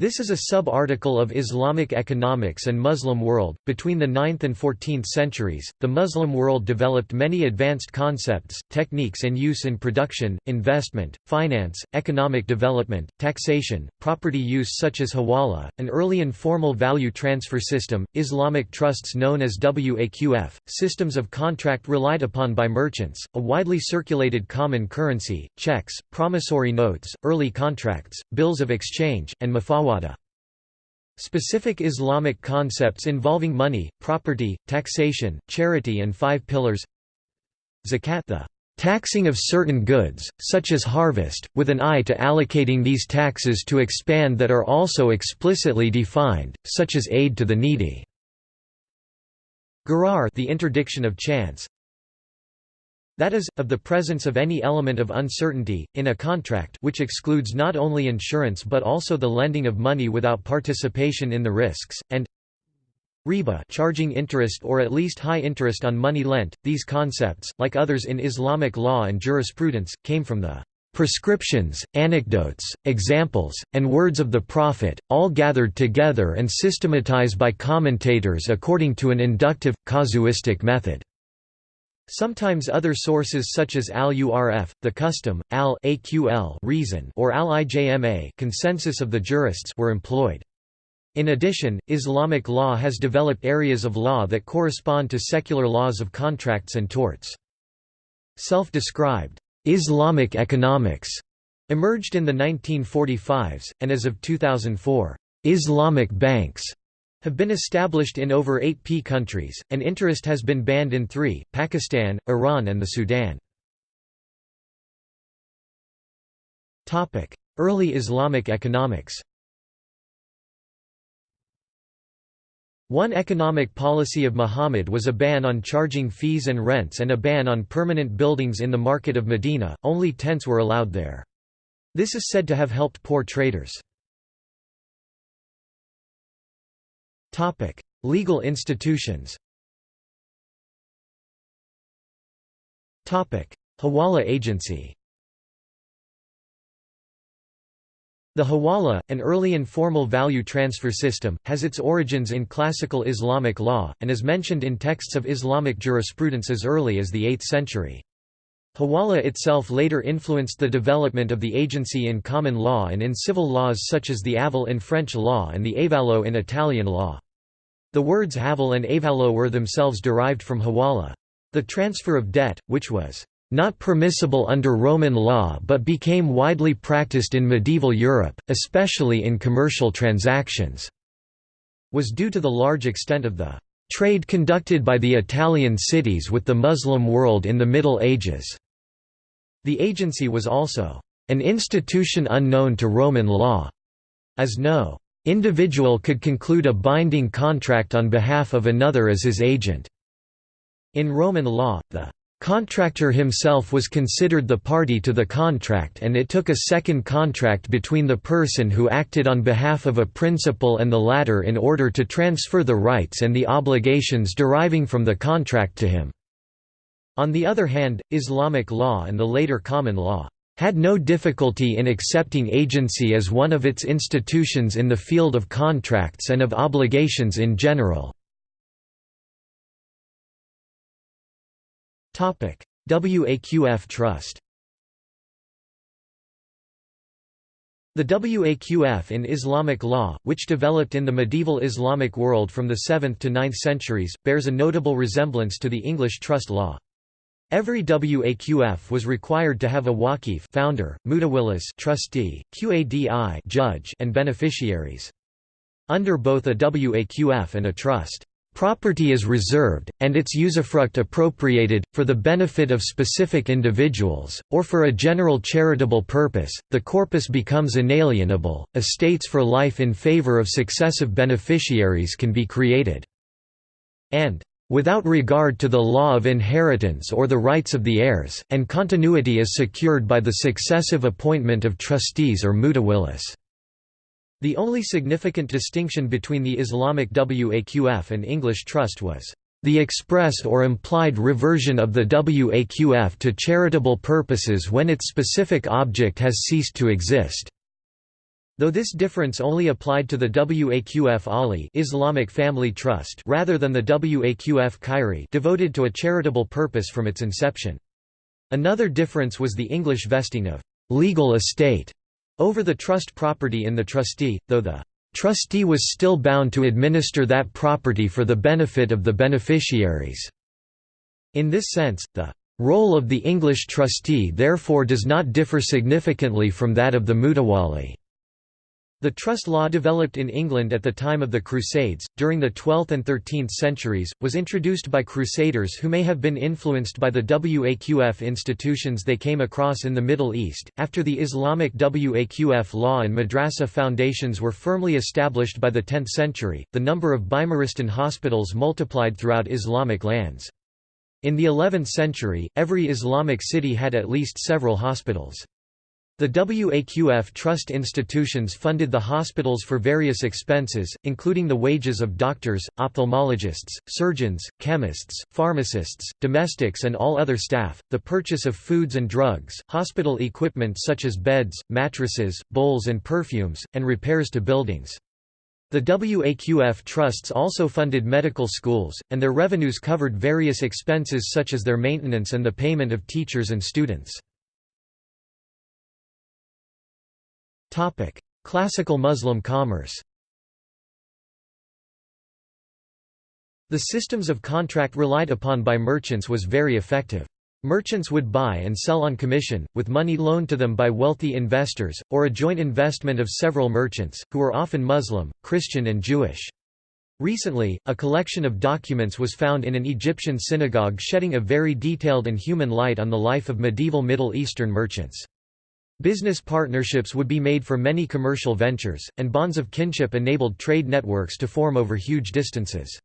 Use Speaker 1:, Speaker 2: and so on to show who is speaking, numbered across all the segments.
Speaker 1: This is a sub-article of Islamic economics and Muslim world. Between the 9th and 14th centuries, the Muslim world developed many advanced concepts, techniques and use in production, investment, finance, economic development, taxation, property use such as hawala, an early informal value transfer system, Islamic trusts known as waqf, systems of contract relied upon by merchants, a widely circulated common currency, checks, promissory notes, early contracts, bills of exchange, and Specific Islamic concepts involving money, property, taxation, charity and five pillars. Zakat the taxing of certain goods, such as harvest, with an eye to allocating these taxes to expand that are also explicitly defined, such as aid to the needy. Gharar the interdiction of chance that is, of the presence of any element of uncertainty, in a contract which excludes not only insurance but also the lending of money without participation in the risks, and riba charging interest or at least high interest on money lent. These concepts, like others in Islamic law and jurisprudence, came from the prescriptions, anecdotes, examples, and words of the Prophet, all gathered together and systematized by commentators according to an inductive, casuistic method. Sometimes other sources such as al-Urf, the custom, al-Aql reason or al-Ijma consensus of the jurists were employed. In addition, Islamic law has developed areas of law that correspond to secular laws of contracts and torts. Self-described Islamic economics emerged in the 1945s, and as of 2004, Islamic banks have been established in over 8 P countries, and interest has been banned in three, Pakistan, Iran and the Sudan. Early Islamic economics One economic policy of Muhammad was a ban on charging fees and rents and a ban on permanent buildings in the market of Medina, only tents were allowed there. This is said to have helped poor traders. Topic: Legal institutions. Topic: Hawala agency. The hawala, an early informal value transfer system, has its origins in classical Islamic law, and is mentioned in texts of Islamic jurisprudence as early as the 8th century. Hawala itself later influenced the development of the agency in common law and in civil laws such as the aval in French law and the avallo in Italian law. The words aval and avallo were themselves derived from hawala. The transfer of debt, which was not permissible under Roman law but became widely practiced in medieval Europe, especially in commercial transactions, was due to the large extent of the trade conducted by the Italian cities with the Muslim world in the Middle Ages. The agency was also an institution unknown to Roman law, as no individual could conclude a binding contract on behalf of another as his agent. In Roman law, the contractor himself was considered the party to the contract and it took a second contract between the person who acted on behalf of a principal and the latter in order to transfer the rights and the obligations deriving from the contract to him. On the other hand, Islamic law and the later common law had no difficulty in accepting agency as one of its institutions in the field of contracts and of obligations in general. WAQF Trust The WAQF in Islamic law, which developed in the medieval Islamic world from the 7th to 9th centuries, bears a notable resemblance to the English trust law. Every WAQF was required to have a waqif founder, mutawallis trustee, qadi judge and beneficiaries. Under both a WAQF and a trust, property is reserved, and its usufruct appropriated, for the benefit of specific individuals, or for a general charitable purpose, the corpus becomes inalienable, estates for life in favor of successive beneficiaries can be created, and without regard to the law of inheritance or the rights of the heirs, and continuity is secured by the successive appointment of trustees or mutawallis. The only significant distinction between the Islamic Waqf and English trust was the express or implied reversion of the Waqf to charitable purposes when its specific object has ceased to exist. Though this difference only applied to the Waqf Ahli Islamic Family Trust rather than the Waqf Khairi devoted to a charitable purpose from its inception. Another difference was the English vesting of «legal estate» over the trust property in the trustee, though the «trustee was still bound to administer that property for the benefit of the beneficiaries». In this sense, the «role of the English trustee therefore does not differ significantly from that of the mutawali». The trust law developed in England at the time of the Crusades, during the 12th and 13th centuries, was introduced by crusaders who may have been influenced by the Waqf institutions they came across in the Middle East. After the Islamic Waqf law and madrasa foundations were firmly established by the 10th century, the number of Bimaristan hospitals multiplied throughout Islamic lands. In the 11th century, every Islamic city had at least several hospitals. The WAQF trust institutions funded the hospitals for various expenses, including the wages of doctors, ophthalmologists, surgeons, chemists, pharmacists, domestics and all other staff, the purchase of foods and drugs, hospital equipment such as beds, mattresses, bowls and perfumes, and repairs to buildings. The WAQF trusts also funded medical schools, and their revenues covered various expenses such as their maintenance and the payment of teachers and students. Topic: Classical Muslim commerce. The systems of contract relied upon by merchants was very effective. Merchants would buy and sell on commission, with money loaned to them by wealthy investors, or a joint investment of several merchants, who were often Muslim, Christian and Jewish. Recently, a collection of documents was found in an Egyptian synagogue shedding a very detailed and human light on the life of medieval Middle Eastern merchants. Business partnerships would be made for many commercial ventures, and bonds of kinship enabled trade networks to form over huge distances.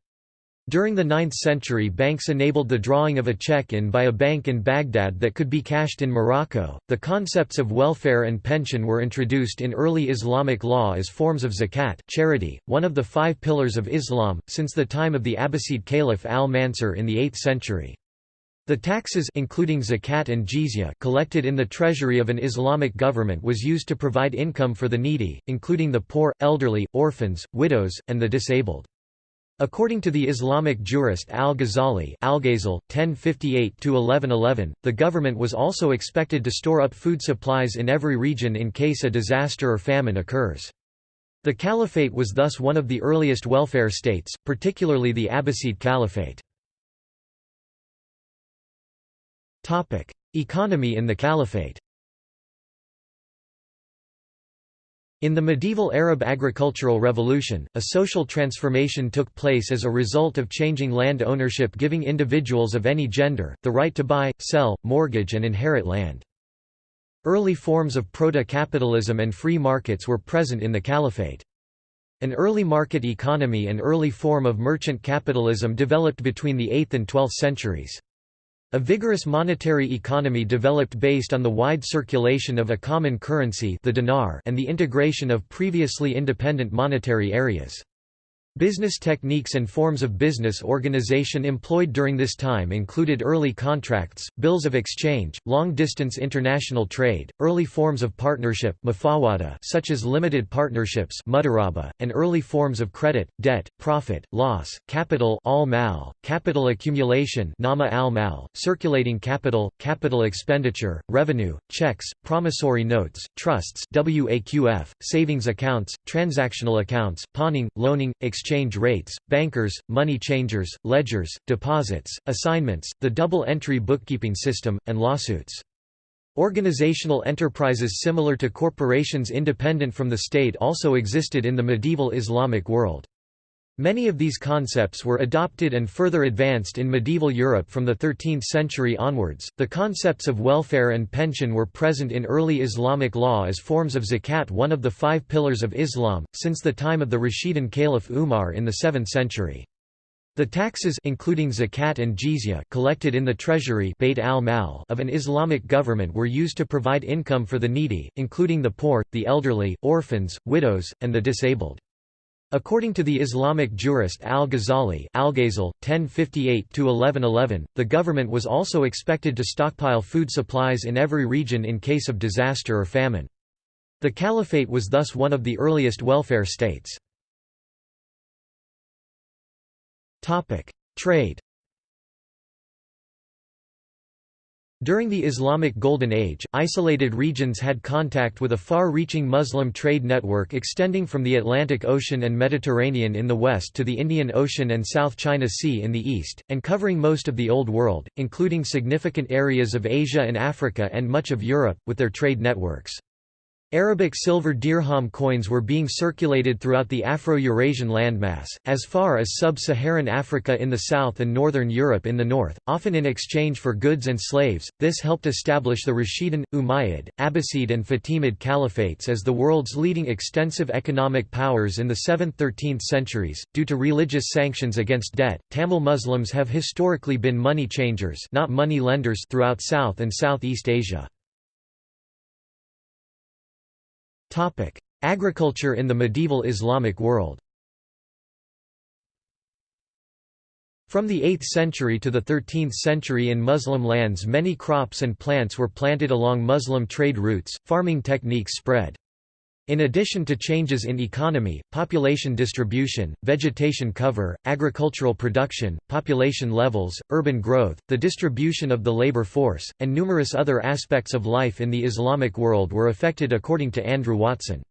Speaker 1: During the 9th century banks enabled the drawing of a check in by a bank in Baghdad that could be cashed in Morocco. The concepts of welfare and pension were introduced in early Islamic law as forms of zakat charity, one of the five pillars of Islam, since the time of the Abbasid Caliph al-Mansur in the 8th century. The taxes including zakat and jizya collected in the treasury of an Islamic government was used to provide income for the needy, including the poor, elderly, orphans, widows, and the disabled. According to the Islamic jurist al-Ghazali (1058–1111), the government was also expected to store up food supplies in every region in case a disaster or famine occurs. The caliphate was thus one of the earliest welfare states, particularly the Abbasid Caliphate. Topic: Economy in the Caliphate. In the medieval Arab agricultural revolution, a social transformation took place as a result of changing land ownership giving individuals of any gender, the right to buy, sell, mortgage and inherit land. Early forms of proto-capitalism and free markets were present in the Caliphate. An early market economy and early form of merchant capitalism developed between the 8th and 12th centuries. A vigorous monetary economy developed based on the wide circulation of a common currency the dinar and the integration of previously independent monetary areas. Business techniques and forms of business organization employed during this time included early contracts, bills of exchange, long-distance international trade, early forms of partnership such as limited partnerships and early forms of credit, debt, profit, loss, capital al capital accumulation circulating capital, capital expenditure, revenue, checks, promissory notes, trusts savings accounts, transactional accounts, pawning, loaning, exchange exchange rates, bankers, money changers, ledgers, deposits, assignments, the double-entry bookkeeping system, and lawsuits. Organizational enterprises similar to corporations independent from the state also existed in the medieval Islamic world. Many of these concepts were adopted and further advanced in medieval Europe from the 13th century onwards. The concepts of welfare and pension were present in early Islamic law as forms of zakat, one of the five pillars of Islam, since the time of the Rashidun Caliph Umar in the 7th century. The taxes including zakat and jizya collected in the treasury Bayt al of an Islamic government were used to provide income for the needy, including the poor, the elderly, orphans, widows, and the disabled. According to the Islamic jurist al-Ghazali (1058–1111), the government was also expected to stockpile food supplies in every region in case of disaster or famine. The caliphate was thus one of the earliest welfare states. Trade During the Islamic Golden Age, isolated regions had contact with a far-reaching Muslim trade network extending from the Atlantic Ocean and Mediterranean in the west to the Indian Ocean and South China Sea in the east, and covering most of the Old World, including significant areas of Asia and Africa and much of Europe, with their trade networks. Arabic silver dirham coins were being circulated throughout the Afro-Eurasian landmass, as far as sub-Saharan Africa in the south and northern Europe in the north, often in exchange for goods and slaves. This helped establish the Rashidun, Umayyad, Abbasid and Fatimid caliphates as the world's leading extensive economic powers in the 7th–13th centuries. Due to religious sanctions against debt, Tamil Muslims have historically been money changers, not money lenders throughout South and Southeast Asia. Agriculture in the medieval Islamic world. From the 8th century to the 13th century in Muslim lands many crops and plants were planted along Muslim trade routes, farming techniques spread. In addition to changes in economy, population distribution, vegetation cover, agricultural production, population levels, urban growth, the distribution of the labor force, and numerous other aspects of life in the Islamic world were affected according to Andrew Watson.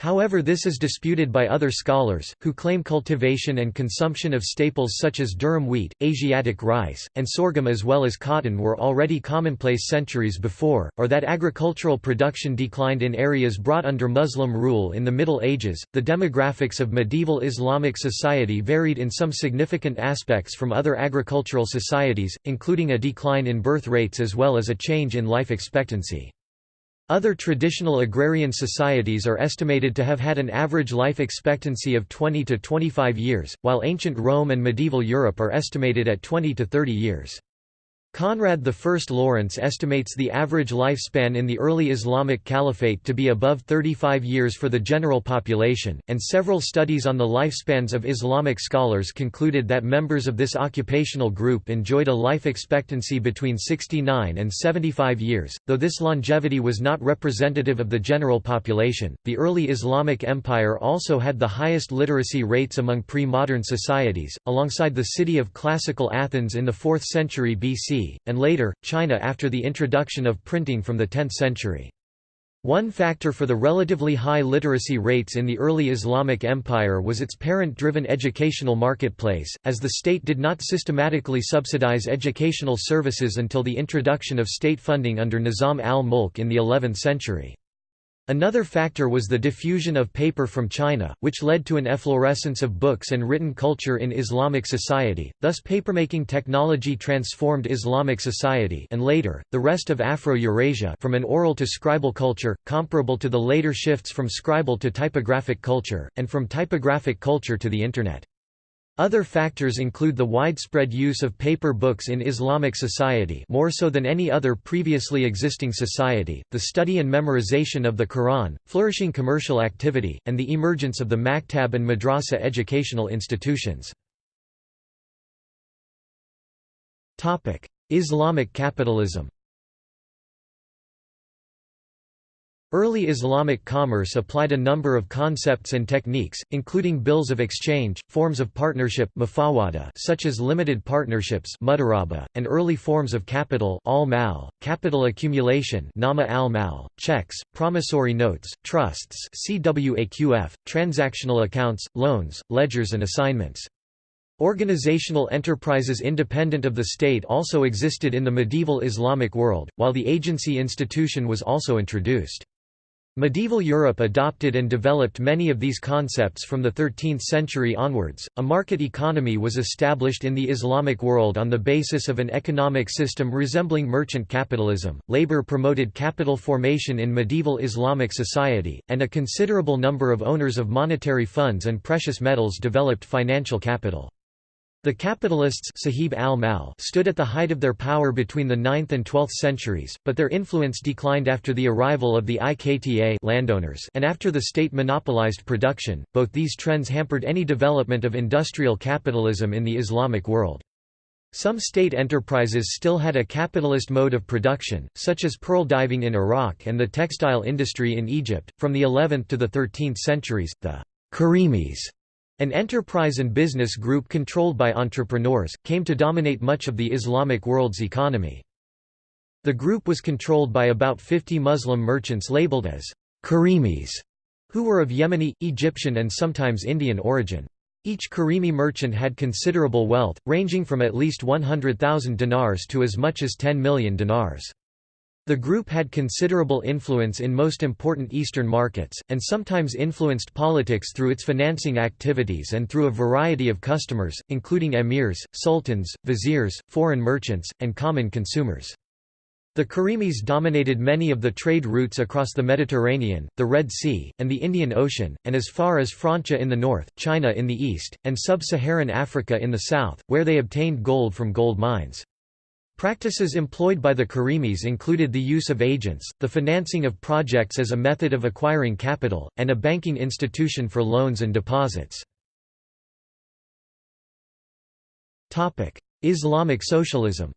Speaker 1: However this is disputed by other scholars, who claim cultivation and consumption of staples such as durum wheat, Asiatic rice, and sorghum as well as cotton were already commonplace centuries before, or that agricultural production declined in areas brought under Muslim rule in the Middle Ages. The demographics of medieval Islamic society varied in some significant aspects from other agricultural societies, including a decline in birth rates as well as a change in life expectancy. Other traditional agrarian societies are estimated to have had an average life expectancy of 20 to 25 years, while ancient Rome and medieval Europe are estimated at 20 to 30 years. Conrad I Lawrence estimates the average lifespan in the early Islamic Caliphate to be above 35 years for the general population, and several studies on the lifespans of Islamic scholars concluded that members of this occupational group enjoyed a life expectancy between 69 and 75 years. Though this longevity was not representative of the general population, the early Islamic Empire also had the highest literacy rates among pre modern societies, alongside the city of classical Athens in the 4th century BC and later, China after the introduction of printing from the 10th century. One factor for the relatively high literacy rates in the early Islamic Empire was its parent-driven educational marketplace, as the state did not systematically subsidize educational services until the introduction of state funding under Nizam al-Mulk in the 11th century. Another factor was the diffusion of paper from China, which led to an efflorescence of books and written culture in Islamic society, thus papermaking technology transformed Islamic society and later, the rest of Afro-Eurasia from an oral to scribal culture, comparable to the later shifts from scribal to typographic culture, and from typographic culture to the Internet. Other factors include the widespread use of paper books in Islamic society more so than any other previously existing society, the study and memorization of the Quran, flourishing commercial activity, and the emergence of the maktab and madrasa educational institutions. Islamic capitalism Early Islamic commerce applied a number of concepts and techniques, including bills of exchange, forms of partnership such as limited partnerships and early forms of capital al capital accumulation checks, promissory notes, trusts transactional accounts, loans, ledgers and assignments. Organizational enterprises independent of the state also existed in the medieval Islamic world, while the agency institution was also introduced. Medieval Europe adopted and developed many of these concepts from the 13th century onwards. A market economy was established in the Islamic world on the basis of an economic system resembling merchant capitalism. Labor promoted capital formation in medieval Islamic society, and a considerable number of owners of monetary funds and precious metals developed financial capital. The capitalists Sahib al stood at the height of their power between the 9th and 12th centuries, but their influence declined after the arrival of the Iqta landowners and after the state monopolized production. Both these trends hampered any development of industrial capitalism in the Islamic world. Some state enterprises still had a capitalist mode of production, such as pearl diving in Iraq and the textile industry in Egypt. From the 11th to the 13th centuries, the Karimis, an enterprise and business group controlled by entrepreneurs, came to dominate much of the Islamic world's economy. The group was controlled by about 50 Muslim merchants labeled as Karimis, who were of Yemeni, Egyptian and sometimes Indian origin. Each Karimi merchant had considerable wealth, ranging from at least 100,000 dinars to as much as 10 million dinars. The group had considerable influence in most important Eastern markets, and sometimes influenced politics through its financing activities and through a variety of customers, including emirs, sultans, viziers, foreign merchants, and common consumers. The Karimis dominated many of the trade routes across the Mediterranean, the Red Sea, and the Indian Ocean, and as far as Francia in the north, China in the east, and sub-Saharan Africa in the south, where they obtained gold from gold mines. Practices employed by the Karimis included the use of agents, the financing of projects as a method of acquiring capital, and a banking institution for loans and deposits. Islamic socialism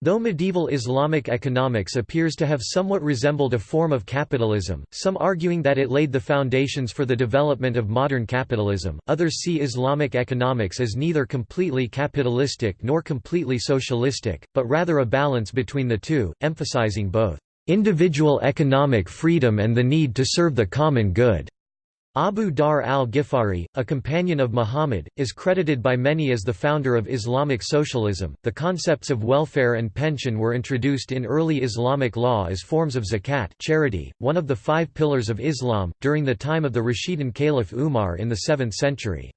Speaker 1: Though medieval Islamic economics appears to have somewhat resembled a form of capitalism, some arguing that it laid the foundations for the development of modern capitalism, others see Islamic economics as neither completely capitalistic nor completely socialistic, but rather a balance between the two, emphasizing both individual economic freedom and the need to serve the common good. Abu Dharr al-Ghifari, a companion of Muhammad, is credited by many as the founder of Islamic socialism. The concepts of welfare and pension were introduced in early Islamic law as forms of zakat, charity, one of the five pillars of Islam, during the time of the Rashidun Caliph Umar in the 7th century.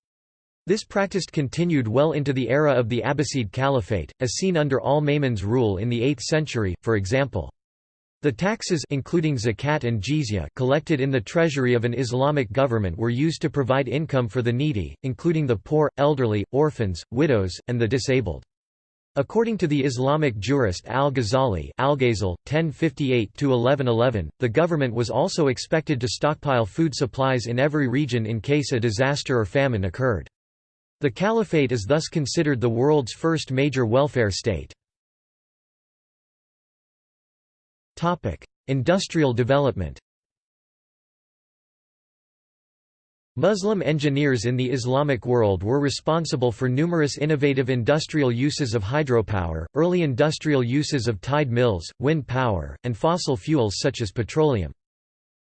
Speaker 1: This practice continued well into the era of the Abbasid Caliphate, as seen under al-Ma'mun's rule in the 8th century, for example. The taxes including zakat and jizya collected in the treasury of an Islamic government were used to provide income for the needy, including the poor, elderly, orphans, widows, and the disabled. According to the Islamic jurist al-Ghazali Al-Ghazal, 1058–1111, the government was also expected to stockpile food supplies in every region in case a disaster or famine occurred. The caliphate is thus considered the world's first major welfare state. Industrial development Muslim engineers in the Islamic world were responsible for numerous innovative industrial uses of hydropower, early industrial uses of tide mills, wind power, and fossil fuels such as petroleum.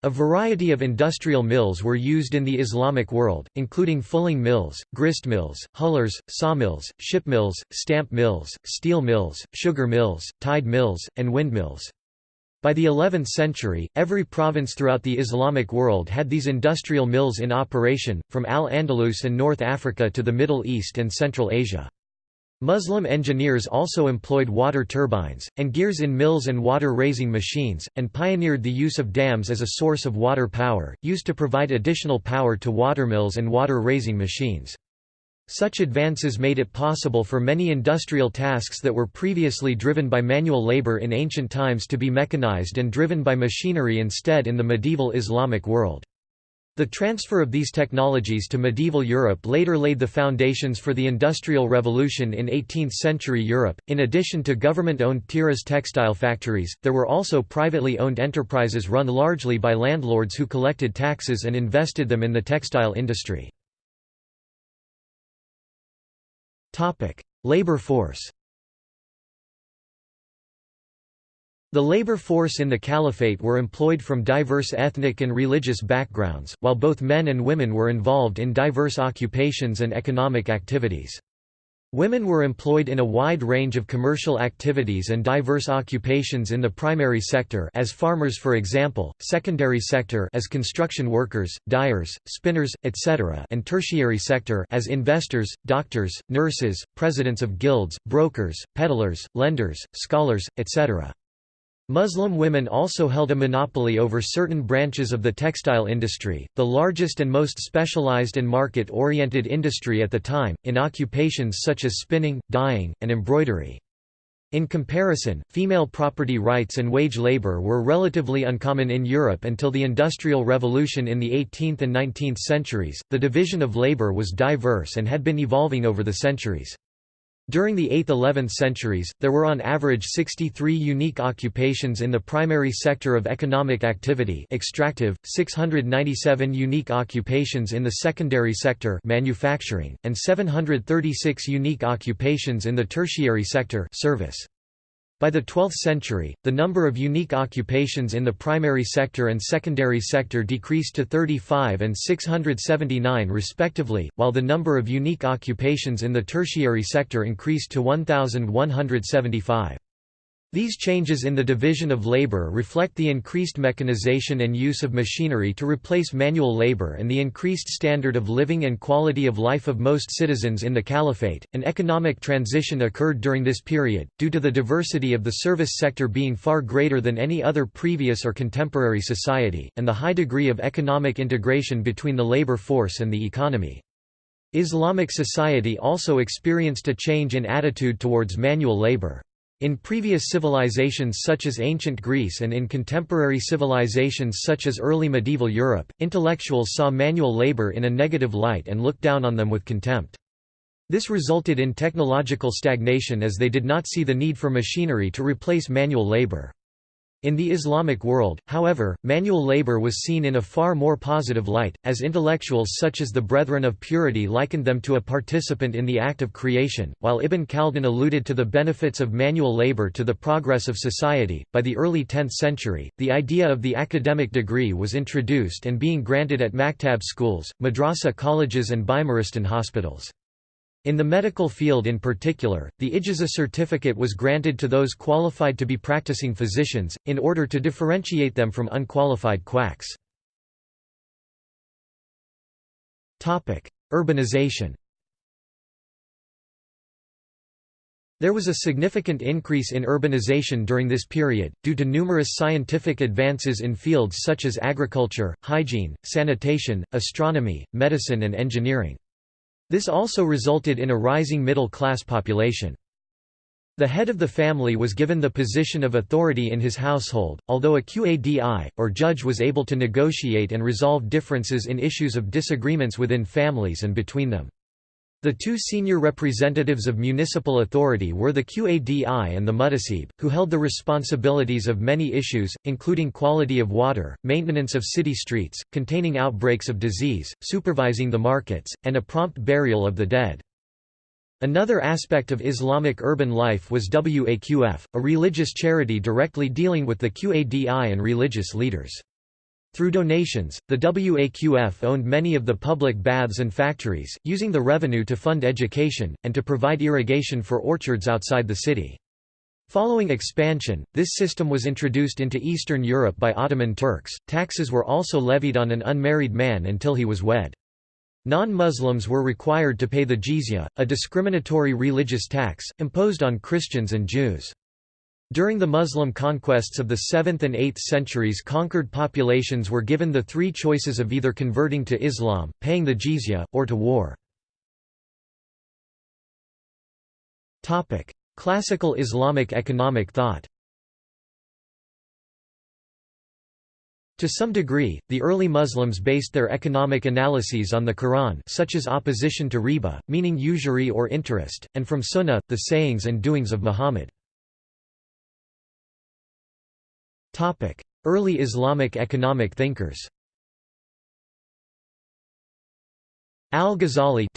Speaker 1: A variety of industrial mills were used in the Islamic world, including fulling mills, grist mills, hullers, sawmills, ship mills, stamp mills, steel mills, sugar mills, tide mills, and windmills. By the 11th century, every province throughout the Islamic world had these industrial mills in operation, from Al-Andalus and North Africa to the Middle East and Central Asia. Muslim engineers also employed water turbines, and gears in mills and water-raising machines, and pioneered the use of dams as a source of water power, used to provide additional power to watermills and water-raising machines. Such advances made it possible for many industrial tasks that were previously driven by manual labor in ancient times to be mechanized and driven by machinery instead in the medieval Islamic world. The transfer of these technologies to medieval Europe later laid the foundations for the Industrial Revolution in 18th century Europe. In addition to government owned Tiraz textile factories, there were also privately owned enterprises run largely by landlords who collected taxes and invested them in the textile industry. Labor force The labor force in the caliphate were employed from diverse ethnic and religious backgrounds, while both men and women were involved in diverse occupations and economic activities. Women were employed in a wide range of commercial activities and diverse occupations in the primary sector as farmers for example, secondary sector as construction workers, dyers, spinners, etc. and tertiary sector as investors, doctors, nurses, presidents of guilds, brokers, peddlers, lenders, scholars, etc. Muslim women also held a monopoly over certain branches of the textile industry, the largest and most specialized and market-oriented industry at the time, in occupations such as spinning, dyeing, and embroidery. In comparison, female property rights and wage labor were relatively uncommon in Europe until the Industrial Revolution in the 18th and 19th centuries. The division of labor was diverse and had been evolving over the centuries. During the 8th–11th centuries, there were on average 63 unique occupations in the primary sector of economic activity extractive, 697 unique occupations in the secondary sector manufacturing, and 736 unique occupations in the tertiary sector service. By the 12th century, the number of unique occupations in the primary sector and secondary sector decreased to 35 and 679 respectively, while the number of unique occupations in the tertiary sector increased to 1,175. These changes in the division of labor reflect the increased mechanization and use of machinery to replace manual labor and the increased standard of living and quality of life of most citizens in the caliphate. An economic transition occurred during this period, due to the diversity of the service sector being far greater than any other previous or contemporary society, and the high degree of economic integration between the labor force and the economy. Islamic society also experienced a change in attitude towards manual labor. In previous civilizations such as ancient Greece and in contemporary civilizations such as early medieval Europe, intellectuals saw manual labor in a negative light and looked down on them with contempt. This resulted in technological stagnation as they did not see the need for machinery to replace manual labor. In the Islamic world, however, manual labor was seen in a far more positive light, as intellectuals such as the Brethren of Purity likened them to a participant in the act of creation, while Ibn Khaldun alluded to the benefits of manual labor to the progress of society. By the early 10th century, the idea of the academic degree was introduced and being granted at maktab schools, madrasa colleges, and Bimaristan hospitals. In the medical field in particular, the Ijaza certificate was granted to those qualified to be practicing physicians, in order to differentiate them from unqualified quacks. Urbanization There was a significant increase in urbanization during this period, due to numerous scientific advances in fields such as agriculture, hygiene, sanitation, astronomy, medicine and engineering. This also resulted in a rising middle-class population. The head of the family was given the position of authority in his household, although a qadi, or judge was able to negotiate and resolve differences in issues of disagreements within families and between them. The two senior representatives of municipal authority were the Qadi and the Muhtasib, who held the responsibilities of many issues, including quality of water, maintenance of city streets, containing outbreaks of disease, supervising the markets, and a prompt burial of the dead. Another aspect of Islamic urban life was Waqf, a religious charity directly dealing with the Qadi and religious leaders. Through donations, the WAQF owned many of the public baths and factories, using the revenue to fund education, and to provide irrigation for orchards outside the city. Following expansion, this system was introduced into Eastern Europe by Ottoman Turks. Taxes were also levied on an unmarried man until he was wed. Non-Muslims were required to pay the jizya, a discriminatory religious tax, imposed on Christians and Jews. During the Muslim conquests of the 7th and 8th centuries conquered populations were given the three choices of either converting to Islam, paying the jizya, or to war. Classical Islamic economic thought To some degree, the early Muslims based their economic analyses on the Quran such as opposition to riba, meaning usury or interest, and from Sunnah, the sayings and doings of Muhammad. Early Islamic economic thinkers Al-Ghazali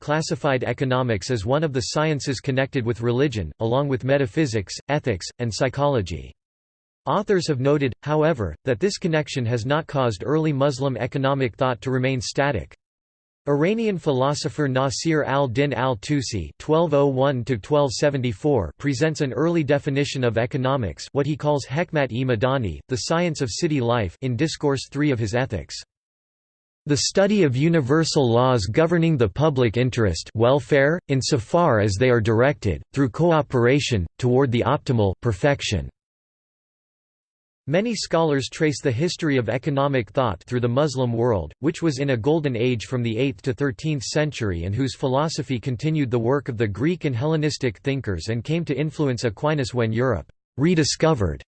Speaker 1: classified economics as one of the sciences connected with religion, along with metaphysics, ethics, and psychology. Authors have noted, however, that this connection has not caused early Muslim economic thought to remain static. Iranian philosopher Nasir al-Din al-Tusi oh presents an early definition of economics what he calls hekmat-e-madani, the science of city life in Discourse 3 of his Ethics. The study of universal laws governing the public interest welfare, insofar as they are directed, through cooperation, toward the optimal perfection. Many scholars trace the history of economic thought through the Muslim world, which was in a golden age from the 8th to 13th century and whose philosophy continued the work of the Greek and Hellenistic thinkers and came to influence Aquinas when Europe rediscovered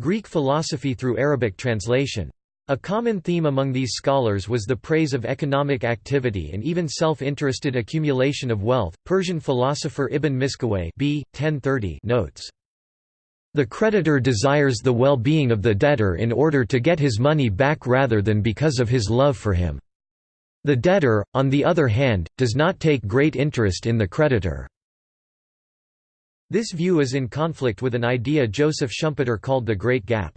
Speaker 1: Greek philosophy through Arabic translation. A common theme among these scholars was the praise of economic activity and even self-interested accumulation of wealth. Persian philosopher Ibn Miskawayh b. 1030 notes the creditor desires the well-being of the debtor in order to get his money back rather than because of his love for him. The debtor, on the other hand, does not take great interest in the creditor. This view is in conflict with an idea Joseph Schumpeter called the Great Gap.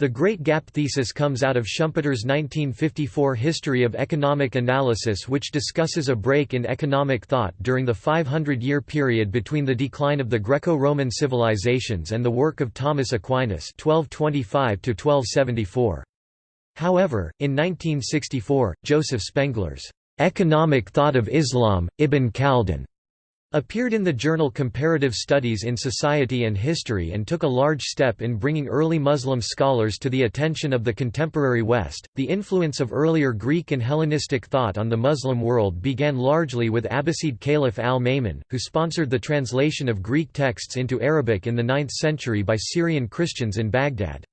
Speaker 1: The Great Gap thesis comes out of Schumpeter's 1954 History of Economic Analysis which discusses a break in economic thought during the 500-year period between the decline of the Greco-Roman civilizations and the work of Thomas Aquinas 1225 However, in 1964, Joseph Spengler's "'Economic Thought of Islam, Ibn Khaldun' Appeared in the journal Comparative Studies in Society and History and took a large step in bringing early Muslim scholars to the attention of the contemporary West. The influence of earlier Greek and Hellenistic thought on the Muslim world began largely with Abbasid Caliph al-Ma'mun, who sponsored the translation of Greek texts into Arabic in the 9th century by Syrian Christians in Baghdad.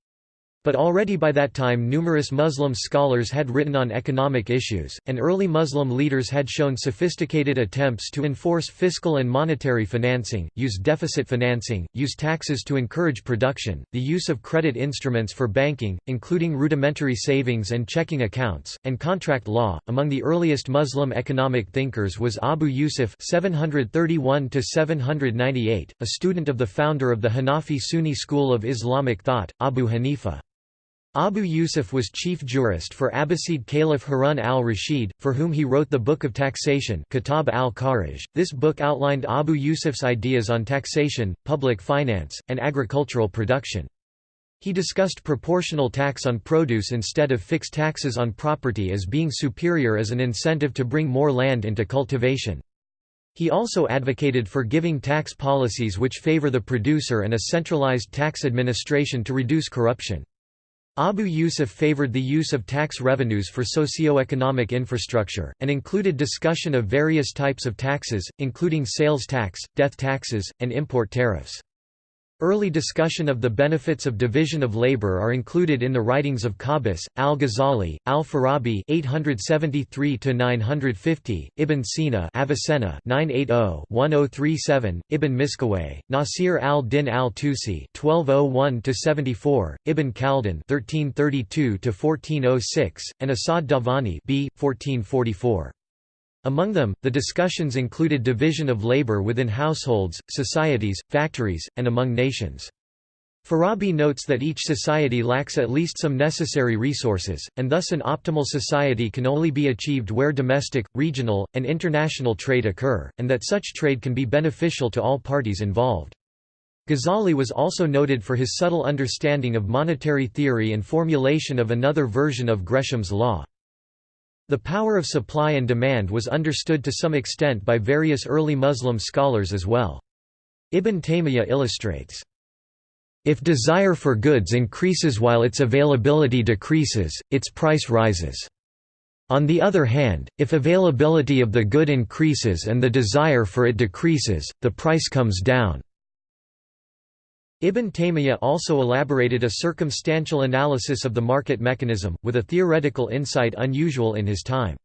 Speaker 1: But already by that time numerous Muslim scholars had written on economic issues, and early Muslim leaders had shown sophisticated attempts to enforce fiscal and monetary financing, use deficit financing, use taxes to encourage production, the use of credit instruments for banking, including rudimentary savings and checking accounts, and contract law. Among the earliest Muslim economic thinkers was Abu Yusuf (731–798), a student of the founder of the Hanafi Sunni school of Islamic thought, Abu Hanifa. Abu Yusuf was chief jurist for Abbasid Caliph Harun al-Rashid, for whom he wrote the Book of Taxation Kitab al-Kharaj. This book outlined Abu Yusuf's ideas on taxation, public finance, and agricultural production. He discussed proportional tax on produce instead of fixed taxes on property as being superior as an incentive to bring more land into cultivation. He also advocated for giving tax policies which favor the producer and a centralized tax administration to reduce corruption. Abu Yusuf favored the use of tax revenues for socio-economic infrastructure, and included discussion of various types of taxes, including sales tax, death taxes, and import tariffs. Early discussion of the benefits of division of labor are included in the writings of Qabbas, al-Ghazali, al-Farabi (873–950), Ibn Sina (Avicenna, 980–1037), Ibn Miskawayh, Nasir al-Din al-Tusi (1201–74), Ibn Khaldun (1332–1406), and Asad Davani (b. 1444). Among them, the discussions included division of labor within households, societies, factories, and among nations. Farabi notes that each society lacks at least some necessary resources, and thus an optimal society can only be achieved where domestic, regional, and international trade occur, and that such trade can be beneficial to all parties involved. Ghazali was also noted for his subtle understanding of monetary theory and formulation of another version of Gresham's law. The power of supply and demand was understood to some extent by various early Muslim scholars as well. Ibn Taymiyyah illustrates, if desire for goods increases while its availability decreases, its price rises. On the other hand, if availability of the good increases and the desire for it decreases, the price comes down. Ibn Taymiyyah also elaborated a circumstantial analysis of the market mechanism, with a theoretical insight unusual in his time.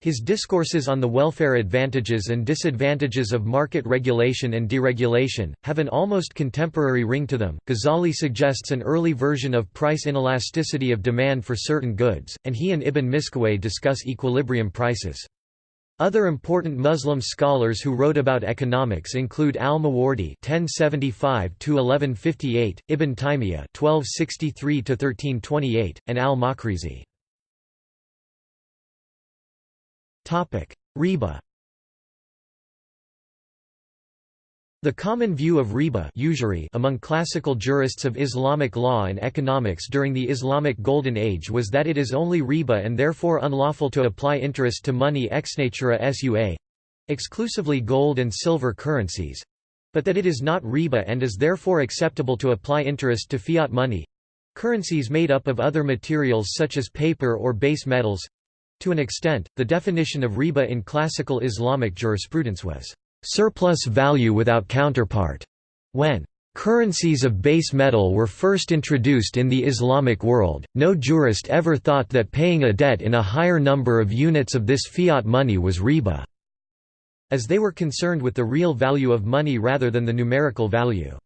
Speaker 1: His discourses on the welfare advantages and disadvantages of market regulation and deregulation have an almost contemporary ring to them. Ghazali suggests an early version of price inelasticity of demand for certain goods, and he and Ibn Miskawayh discuss equilibrium prices. Other important Muslim scholars who wrote about economics include al-Mawardi (1075–1158), Ibn Taymiyyah (1263–1328), and al-Makrizi. Topic: Riba. The common view of riba usury among classical jurists of Islamic law and economics during the Islamic Golden Age was that it is only riba and therefore unlawful to apply interest to money ex natura sua—exclusively gold and silver currencies—but that it is not riba and is therefore acceptable to apply interest to fiat money currencies made up of other materials such as paper or base metals. To an extent, the definition of riba in classical Islamic jurisprudence was surplus value without counterpart. When currencies of base metal were first introduced in the Islamic world, no jurist ever thought that paying a debt in a higher number of units of this fiat money was riba, as they were concerned with the real value of money rather than the numerical value.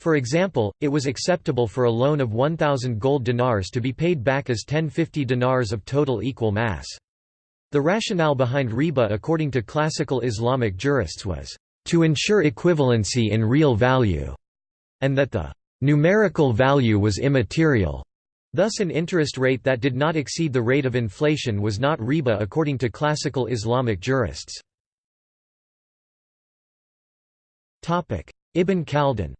Speaker 1: For example, it was acceptable for a loan of 1,000 gold dinars to be paid back as 1050 dinars of total equal mass. The rationale behind riba according to classical Islamic jurists was, "...to ensure equivalency in real value", and that the "...numerical value was immaterial." Thus an interest rate that did not exceed the rate of inflation was not riba according to classical Islamic jurists. Ibn Khaldun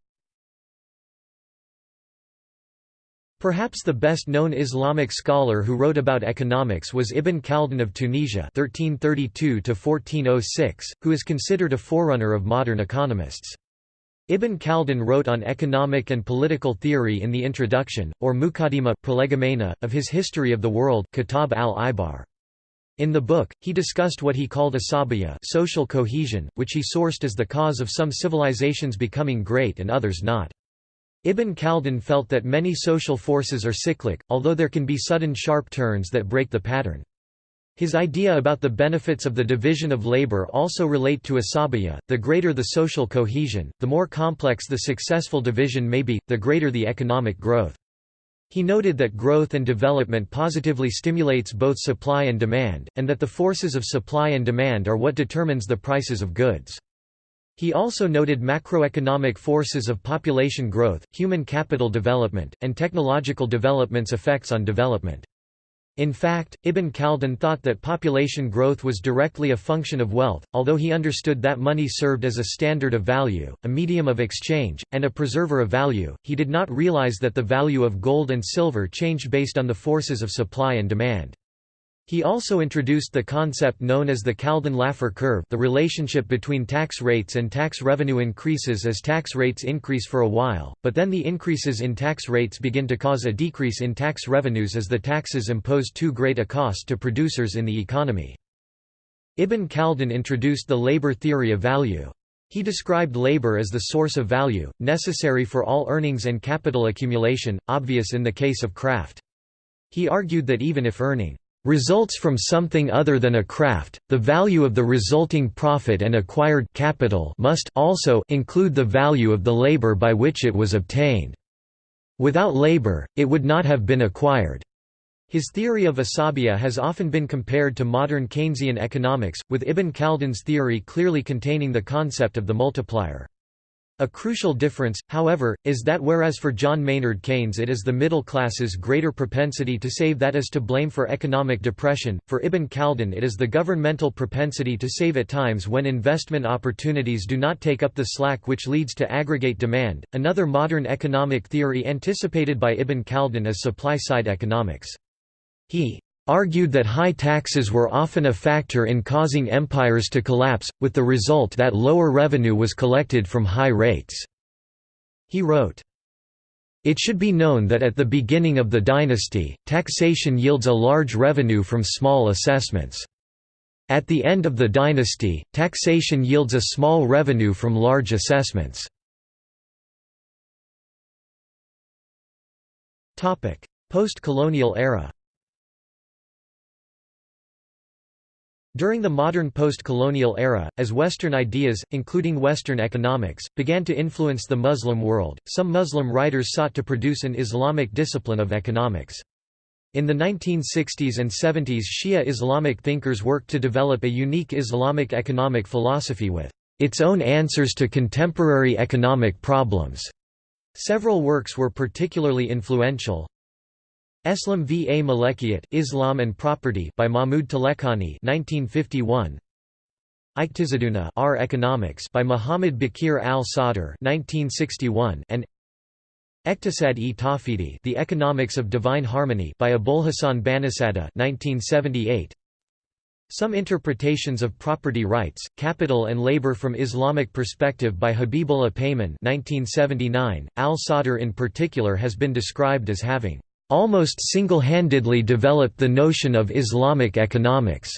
Speaker 1: Perhaps the best-known Islamic scholar who wrote about economics was Ibn Khaldun of Tunisia (1332–1406), who is considered a forerunner of modern economists. Ibn Khaldun wrote on economic and political theory in the introduction, or Muqaddimah prolegomena, of his History of the World Kitab al-Ibar. In the book, he discussed what he called asabiya social cohesion, which he sourced as the cause of some civilizations becoming great and others not. Ibn Khaldun felt that many social forces are cyclic, although there can be sudden sharp turns that break the pattern. His idea about the benefits of the division of labor also relate to asabiya, the greater the social cohesion, the more complex the successful division may be, the greater the economic growth. He noted that growth and development positively stimulates both supply and demand, and that the forces of supply and demand are what determines the prices of goods. He also noted macroeconomic forces of population growth, human capital development, and technological development's effects on development. In fact, Ibn Khaldun thought that population growth was directly a function of wealth, although he understood that money served as a standard of value, a medium of exchange, and a preserver of value, he did not realize that the value of gold and silver changed based on the forces of supply and demand. He also introduced the concept known as the Khaldun-Laffer curve the relationship between tax rates and tax revenue increases as tax rates increase for a while, but then the increases in tax rates begin to cause a decrease in tax revenues as the taxes impose too great a cost to producers in the economy. Ibn Khaldun introduced the labor theory of value. He described labor as the source of value, necessary for all earnings and capital accumulation, obvious in the case of craft. He argued that even if earning results from something other than a craft, the value of the resulting profit and acquired capital must also include the value of the labor by which it was obtained. Without labor, it would not have been acquired. His theory of asabiya has often been compared to modern Keynesian economics, with Ibn Khaldun's theory clearly containing the concept of the multiplier. A crucial difference, however, is that whereas for John Maynard Keynes it is the middle class's greater propensity to save that is to blame for economic depression, for Ibn Khaldun it is the governmental propensity to save at times when investment opportunities do not take up the slack which leads to aggregate demand. Another modern economic theory anticipated by Ibn Khaldun is supply-side economics. He argued that high taxes were often a factor in causing empires to collapse, with the result that lower revenue was collected from high rates. He wrote, it should be known that at the beginning of the dynasty, taxation yields a large revenue from small assessments. At the end of the dynasty, taxation yields a small revenue from large assessments. Post-colonial era During the modern post-colonial era, as Western ideas, including Western economics, began to influence the Muslim world, some Muslim writers sought to produce an Islamic discipline of economics. In the 1960s and 70s Shia Islamic thinkers worked to develop a unique Islamic economic philosophy with its own answers to contemporary economic problems. Several works were particularly influential, Eslam v. A. Malekiyat Islam and Property by Mahmud Taleqani 1951. Iqtisaduna Our Economics by Muhammad Baqir al-Sadr 1961 and Eqtisad-e Tawhidi The Economics of Divine Harmony by Abolhassan Banisadr 1978. Some interpretations of property rights, capital and labor from Islamic perspective by Habibullah Payman 1979, al-Sadr in particular has been described as having almost single-handedly developed the notion of Islamic economics,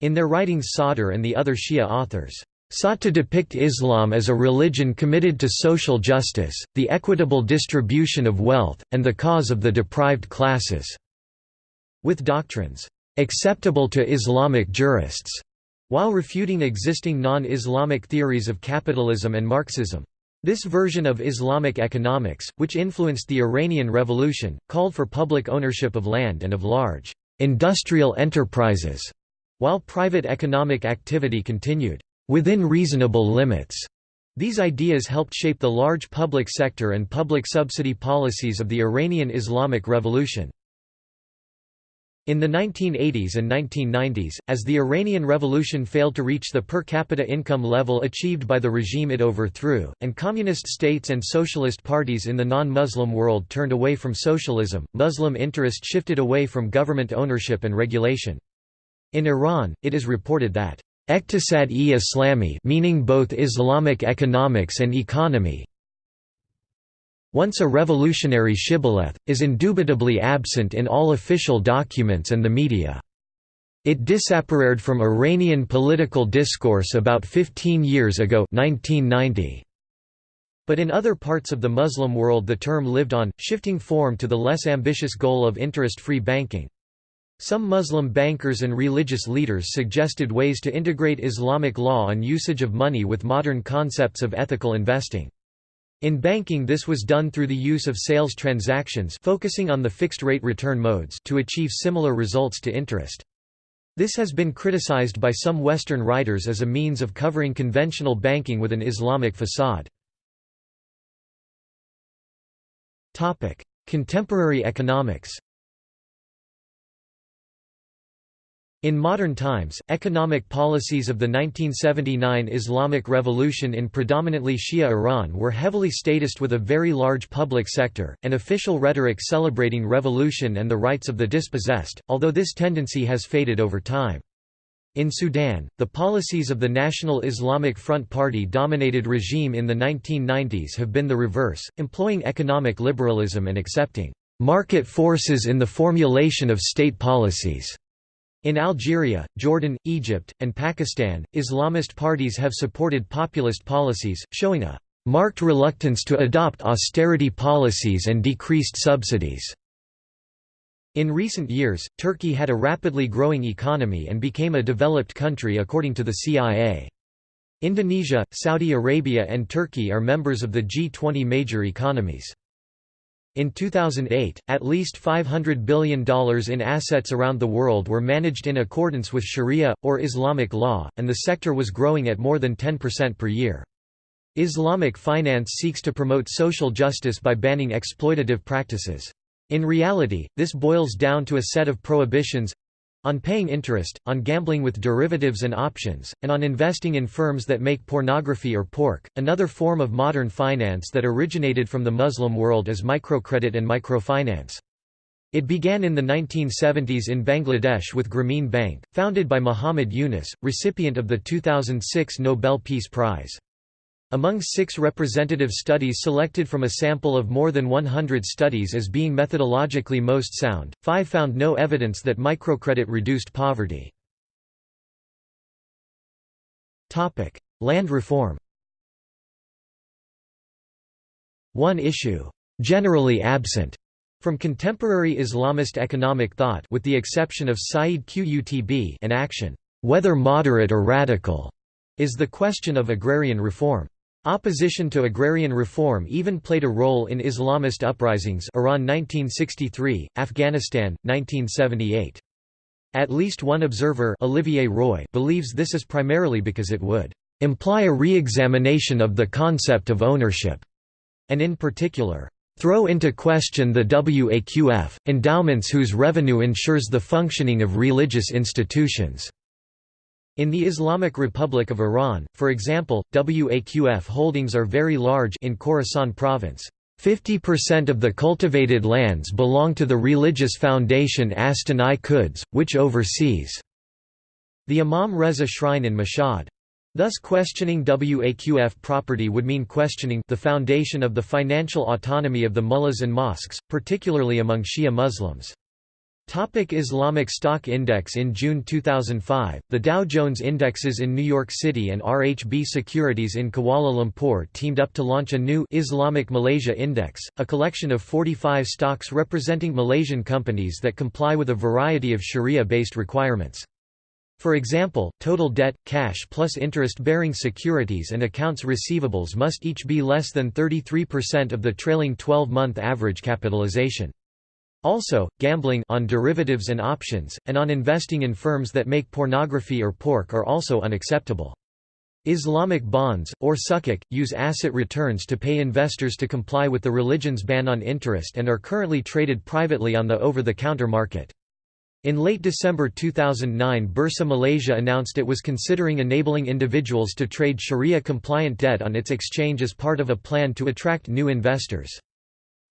Speaker 1: in their writings Sadr and the other Shia authors sought to depict Islam as a religion committed to social justice, the equitable distribution of wealth, and the cause of the deprived classes", with doctrines acceptable to Islamic jurists, while refuting existing non-Islamic theories of capitalism and Marxism. This version of Islamic economics, which influenced the Iranian Revolution, called for public ownership of land and of large industrial enterprises, while private economic activity continued within reasonable limits. These ideas helped shape the large public sector and public subsidy policies of the Iranian Islamic Revolution. In the 1980s and 1990s, as the Iranian Revolution failed to reach the per capita income level achieved by the regime it overthrew, and communist states and socialist parties in the non-Muslim world turned away from socialism, Muslim interest shifted away from government ownership and regulation. In Iran, it is reported that Iqtisad-e-Islami meaning both Islamic economics and economy once a revolutionary shibboleth, is indubitably absent in all official documents and the media. It disappeared from Iranian political discourse about 15 years ago 1990. But in other parts of the Muslim world the term lived on, shifting form to the less ambitious goal of interest-free banking. Some Muslim bankers and religious leaders suggested ways to integrate Islamic law and usage of money with modern concepts of ethical investing. In banking this was done through the use of sales transactions focusing on the fixed-rate return modes to achieve similar results to interest. This has been criticized by some Western writers as a means of covering conventional banking with an Islamic facade. Contemporary economics In modern times, economic policies of the 1979 Islamic Revolution in predominantly Shia Iran were heavily statist with a very large public sector, and official rhetoric celebrating revolution and the rights of the dispossessed, although this tendency has faded over time. In Sudan, the policies of the National Islamic Front Party-dominated regime in the 1990s have been the reverse, employing economic liberalism and accepting market forces in the formulation of state policies. In Algeria, Jordan, Egypt, and Pakistan, Islamist parties have supported populist policies, showing a marked reluctance to adopt austerity policies and decreased subsidies. In recent years, Turkey had a rapidly growing economy and became a developed country according to the CIA. Indonesia, Saudi Arabia and Turkey are members of the G20 major economies. In 2008, at least $500 billion in assets around the world were managed in accordance with Sharia, or Islamic law, and the sector was growing at more than 10% per year. Islamic finance seeks to promote social justice by banning exploitative practices. In reality, this boils down to a set of prohibitions on paying interest, on gambling with derivatives and options, and on investing in firms that make pornography or pork. Another form of modern finance that originated from the Muslim world is microcredit and microfinance. It began in the 1970s in Bangladesh with Grameen Bank, founded by Muhammad Yunus, recipient of the 2006 Nobel Peace Prize. Among six representative studies selected from a sample of more than 100 studies as being methodologically most sound, five found no evidence that microcredit reduced poverty. Land reform One issue, generally absent, from contemporary Islamist economic thought with the exception of Sayyid Qutb an action, whether moderate or radical, is the question of agrarian reform. Opposition to agrarian reform even played a role in Islamist uprisings Iran 1963, Afghanistan, 1978. At least one observer Olivier Roy believes this is primarily because it would imply a re-examination of the concept of ownership, and in particular, throw into question the Waqf, endowments whose revenue ensures the functioning of religious institutions. In the Islamic Republic of Iran, for example, Waqf holdings are very large in Khorasan province. 50% of the cultivated lands belong to the religious foundation Astan-i Quds, which oversees the Imam Reza Shrine in Mashhad. Thus questioning Waqf property would mean questioning the foundation of the financial autonomy of the mullahs and mosques, particularly among Shia Muslims. Topic Islamic Stock Index In June 2005, the Dow Jones Indexes in New York City and RHB Securities in Kuala Lumpur teamed up to launch a new Islamic Malaysia Index, a collection of 45 stocks representing Malaysian companies that comply with a variety of Sharia-based requirements. For example, total debt, cash plus interest-bearing securities and accounts receivables must each be less than 33% of the trailing 12-month average capitalization. Also, gambling on derivatives and options, and on investing in firms that make pornography or pork are also unacceptable. Islamic bonds, or sukuk, use asset returns to pay investors to comply with the religion's ban on interest and are currently traded privately on the over-the-counter market. In late December 2009 Bursa Malaysia announced it was considering enabling individuals to trade Sharia-compliant debt on its exchange as part of a plan to attract new investors.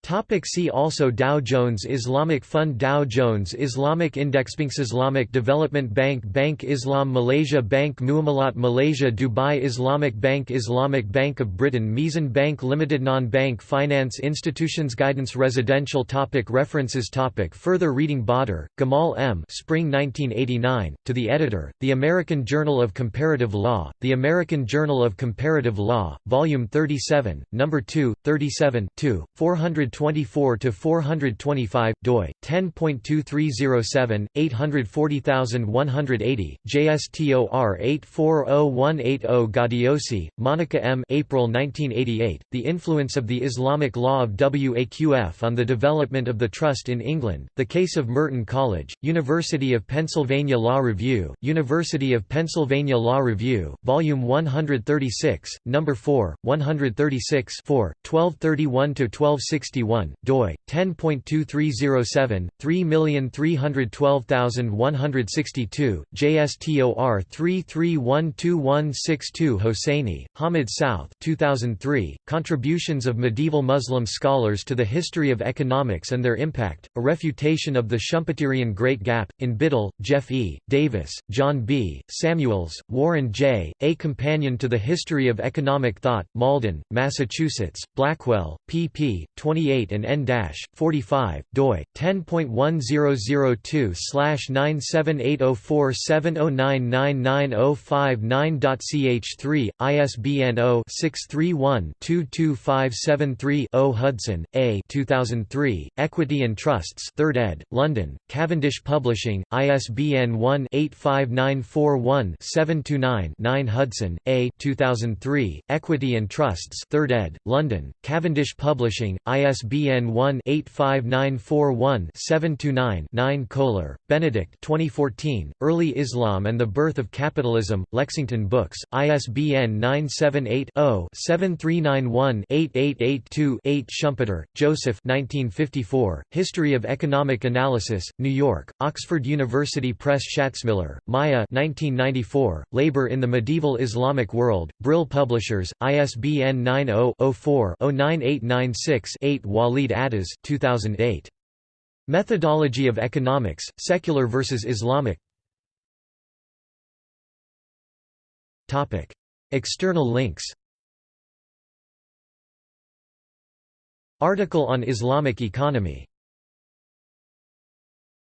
Speaker 1: Topic see also Dow Jones Islamic Fund Dow Jones Islamic Index Banks Islamic Development Bank Bank Islam Malaysia Bank Muamalat Malaysia Dubai Islamic Bank Islamic Bank of Britain Meezan Bank Limited Non-bank finance institutions Guidance Residential topic References topic Further reading Badr, Gamal M. Spring 1989, to the editor, The American Journal of Comparative Law, The American Journal of Comparative Law, Volume 37, No. 2, 37 2, 400 424 to 425 doi 10.2307 840180 JSTOR 8401880 Gaudiosi Monica M. April 1988 The influence of the Islamic law of WAQF on the development of the trust in England The case of Merton College University of Pennsylvania Law Review University of Pennsylvania Law Review volume 136 number 4 136 4 1231 to 1260 1961, doi 10.2307 3312162 JSTOR 3312162 Hosseini, Hamid South 2003 Contributions of Medieval Muslim Scholars to the History of Economics and Their Impact A Refutation of the Schumpeterian Great Gap in Biddle Jeff E Davis John B Samuels Warren J A Companion to the History of Economic Thought Malden Massachusetts Blackwell pp 28 28 and n-45, doi 10.1002/9780470999059.ch3, ISBN 0-631-22573-0 Hudson, A. 2003, Equity and Trusts, 3rd ed., London, Cavendish Publishing, ISBN 1-85941-729-9 Hudson, A. 2003, Equity and Trusts, 3rd ed., London, Cavendish Publishing, ISBN ISBN 1-85941-729-9 Kohler, Benedict 2014, Early Islam and the Birth of Capitalism, Lexington Books, ISBN 978-0-7391-8882-8 Schumpeter, Joseph 1954, History of Economic Analysis, New York, Oxford University Press Shatzmiller, Maya 1994, Labor in the Medieval Islamic World, Brill Publishers, ISBN 90 4 09896 8 Walid Addas 2008. Methodology of Economics, Secular versus Islamic. External links. Article on Islamic economy